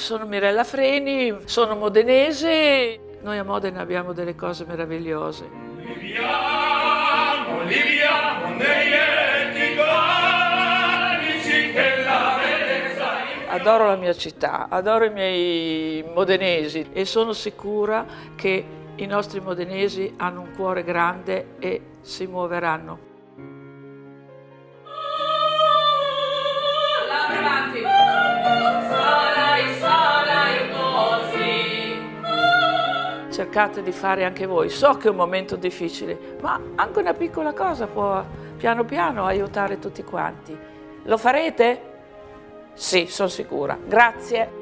Sono Mirella Freni, sono modenese, noi a Modena abbiamo delle cose meravigliose. Viviamo, viviamo negli Adoro la mia città, adoro i miei modenesi e sono sicura che i nostri modenesi hanno un cuore grande e si muoveranno. Cercate di fare anche voi. So che è un momento difficile, ma anche una piccola cosa può piano piano aiutare tutti quanti. Lo farete? Sì, sono sicura. Grazie.